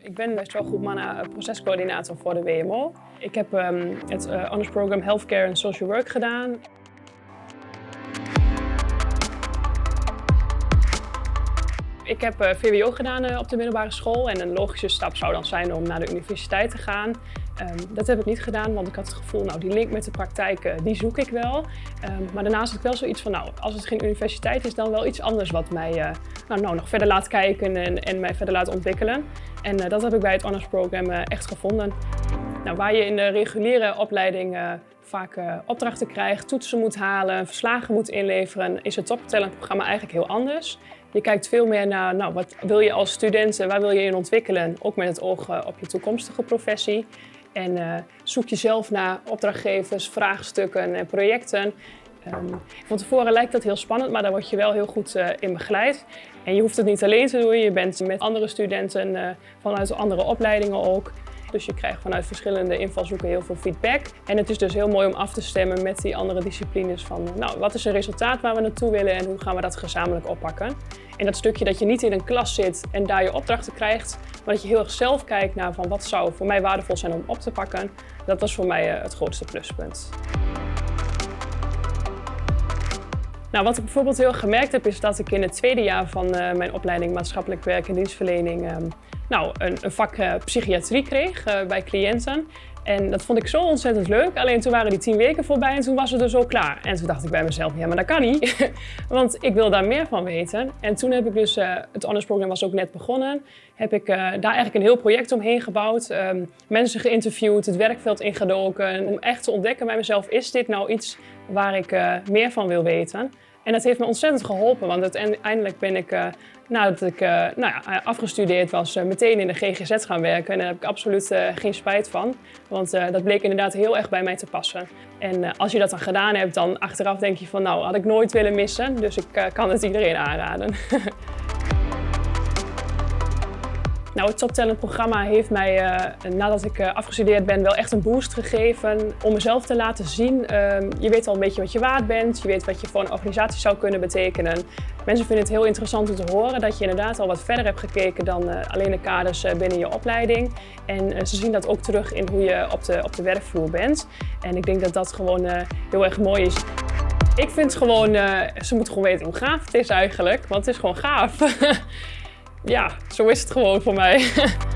Ik ben best wel goed mannen procescoördinator voor de WMO. Ik heb ehm, het uh, honors program Healthcare and Social Work gedaan. Ik heb uh, VWO gedaan op de middelbare school en een logische stap zou dan zijn om naar de universiteit te gaan. Um, dat heb ik niet gedaan, want ik had het gevoel, nou die link met de praktijk, uh, die zoek ik wel. Um, maar daarnaast had ik wel zoiets van, nou als het geen universiteit is, dan wel iets anders wat mij nou, nou, nog verder laat kijken en, en mij verder laat ontwikkelen. En dat heb ik bij het honors program echt gevonden. Nou, waar je in de reguliere opleiding vaak opdrachten krijgt, toetsen moet halen, verslagen moet inleveren, is het toptalentprogramma eigenlijk heel anders. Je kijkt veel meer naar, nou, wat wil je als student, waar wil je in ontwikkelen? Ook met het oog eh, op je toekomstige professie. En uh, zoek jezelf naar opdrachtgevers, vraagstukken en projecten. Um, van tevoren lijkt dat heel spannend, maar daar word je wel heel goed uh, in begeleid. En je hoeft het niet alleen te doen, je bent met andere studenten uh, vanuit andere opleidingen ook. Dus je krijgt vanuit verschillende invalshoeken heel veel feedback. En het is dus heel mooi om af te stemmen met die andere disciplines van nou, wat is een resultaat waar we naartoe willen en hoe gaan we dat gezamenlijk oppakken. En dat stukje dat je niet in een klas zit en daar je opdrachten krijgt, maar dat je heel erg zelf kijkt naar van wat zou voor mij waardevol zijn om op te pakken, dat was voor mij eh, het grootste pluspunt. Nou, wat ik bijvoorbeeld heel gemerkt heb, is dat ik in het tweede jaar van uh, mijn opleiding maatschappelijk werk en dienstverlening um, nou, een, een vak uh, psychiatrie kreeg uh, bij cliënten. En dat vond ik zo ontzettend leuk. Alleen toen waren die tien weken voorbij en toen was het dus al klaar. En toen dacht ik bij mezelf, ja maar dat kan niet. Want ik wil daar meer van weten. En toen heb ik dus, uh, het honors program was ook net begonnen. Heb ik uh, daar eigenlijk een heel project omheen gebouwd. Um, mensen geïnterviewd, het werkveld ingedoken. Om echt te ontdekken bij mezelf, is dit nou iets waar ik uh, meer van wil weten? En dat heeft me ontzettend geholpen, want uiteindelijk ben ik, uh, nadat ik uh, nou ja, afgestudeerd was, uh, meteen in de GGZ gaan werken. En daar heb ik absoluut geen spijt van, want dat bleek inderdaad heel erg bij mij te passen. En als je dat dan gedaan hebt, dan achteraf denk je van nou, had ik nooit willen missen. Dus ik kan het iedereen aanraden. Nou, het Top programma heeft mij, uh, nadat ik uh, afgestudeerd ben, wel echt een boost gegeven om mezelf te laten zien. Uh, je weet al een beetje wat je waard bent, je weet wat je voor een organisatie zou kunnen betekenen. Mensen vinden het heel interessant om te horen dat je inderdaad al wat verder hebt gekeken dan uh, alleen de kaders binnen je opleiding. En ze zien dat ook terug in hoe je op de, op de werkvloer bent. En ik denk dat dat gewoon heel erg mooi is. Ik vind gewoon, ze moeten gewoon weten hoe gaaf het is eigenlijk, want het is gewoon gaaf. ja, zo is het gewoon voor mij.